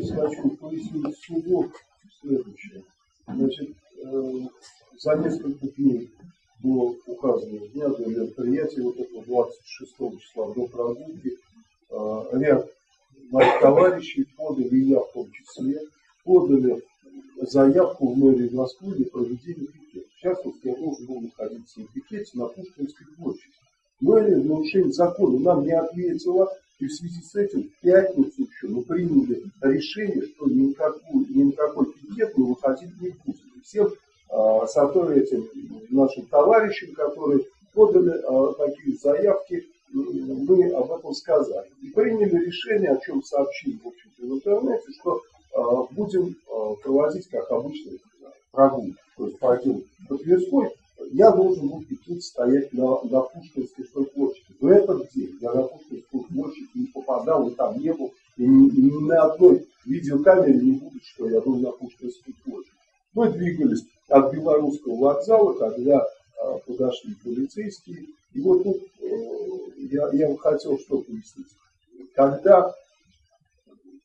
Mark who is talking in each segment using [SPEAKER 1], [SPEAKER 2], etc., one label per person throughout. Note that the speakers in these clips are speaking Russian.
[SPEAKER 1] пояснить сугубо следующее. Значит, э, за несколько дней до указанного дня, до мероприятия вот этого 26 числа, до прогулки, э, ряд моих товарищей подали, я в том числе, подали заявку в мэрии Москвы для проведения пикета. В частности, я должен был находиться на пикете на Пушкинской площади. Мэрия в нарушении закона нам не ответила, и в связи с этим в пятницу мы приняли решение, что ни на какой пикет мы выходить не будем. Всем а, этим нашим товарищам, которые подали а, такие заявки, мы об этом сказали. И приняли решение, о чем сообщили в, общем-то, в интернете, что а, будем а, проводить, как обычно, прогулку. То есть пойдем по Тверской, я должен был идти стоять на, на Пушкинской площади. В этот день я на Пушкинскую площадь не попадал, и там не был, и ни, и ни на одной видеокамере не будет, что я был на Пушкинской площади. Мы двигались от Белорусского вокзала, когда а, подошли полицейские, и вот тут э, я, я хотел что пояснить. Когда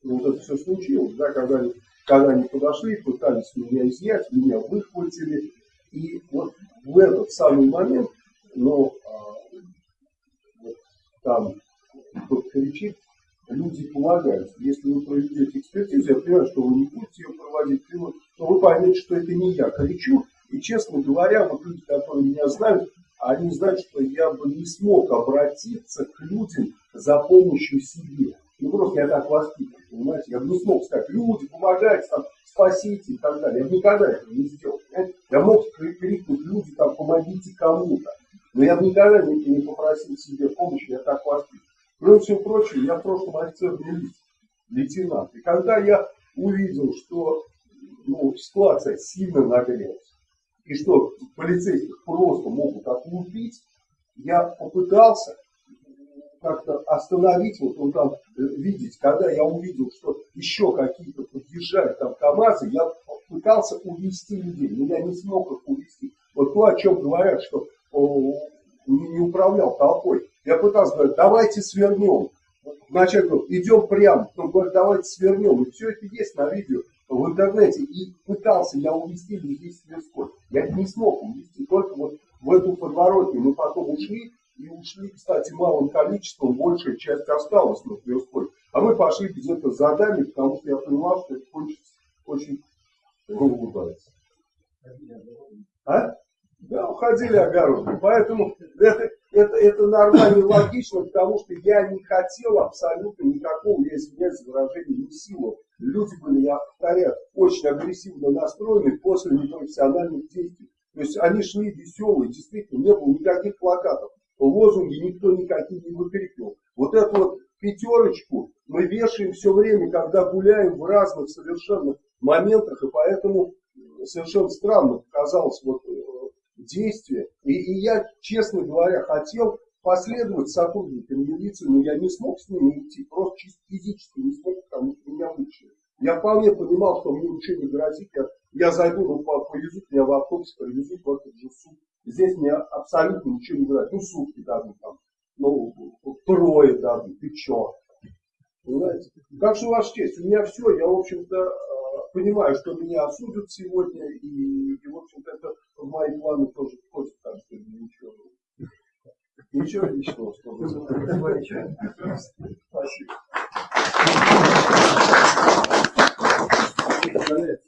[SPEAKER 1] вот это все случилось, да, когда, они, когда они подошли, пытались меня изъять, меня выхватили, и вот в этот самый момент, но а, вот там кто-то кричит, люди помогают. Если вы проведете экспертизу, я понимаю, что вы не будете ее проводить, то вы поймете, что это не я кричу. И, честно говоря, вот люди, которые меня знают, они знают, что я бы не смог обратиться к людям за помощью себе. Ну, просто я так воспитан, понимаете? Я бы не смог сказать, люди, помогайте, там, спасите и так далее. Я бы никогда этого не сделал. Понимаете? Я мог крикнуть, люди, там, помогите кому-то. Но я бы никогда не, не попросил себе помощи, я так воспитан. Кроме всего прочего, я в прошлом офицерный лейтенант. И когда я увидел, что ну, ситуация сильно нагрелась, и что полицейских просто могут отлупить, я попытался как-то остановить, вот он там э, видеть, когда я увидел, что еще какие-то подъезжают там КАМАЗы, я пытался увести людей, но я не смог их увести. Вот то, о чем говорят, что о, не, не управлял толпой. Я пытался говорить, давайте свернем. Вначале говорю, идем прямо, потом говорит, давайте свернем. И все это есть на видео в интернете. И пытался я увести людей с Тверской. Я не смог увести, только вот в эту подворотню мы потом ушли, и ушли, кстати, малым количеством, большая часть осталась на Тверской. А мы пошли без этого задания, потому что я понимал, что это кончится очень улыбается. А? Да, уходили огородами. Поэтому это, это, это нормально и логично, потому что я не хотел абсолютно никакого, я извиняюсь выражение, не силу. Люди были, я повторяю, очень агрессивно настроены после непрофессиональных действий. То есть они шли веселые, действительно, не было никаких плакатов лозунги никто никакие не выкрикивал. Вот эту вот пятерочку мы вешаем все время, когда гуляем в разных совершенно моментах, и поэтому совершенно странно показалось вот действие. И, и я, честно говоря, хотел последовать сотрудникам милиции, но я не смог с ними идти, просто чисто физически не смог, потому что меня вышли. Я вполне понимал, что мне ничего не грозит, я, я зайду, ну, повезут меня в автобус, привезут в этот же суд. Здесь мне абсолютно ничего не говорят. Ну, сутки дадут там, ну, трое дадут, ты чё? Понимаете? Как же ваша честь, у меня все, я, в общем-то, понимаю, что меня осудят сегодня, и, и в общем-то, это в мои планы тоже входит, там что ничего. Ничего личного, что вы Спасибо. Спасибо.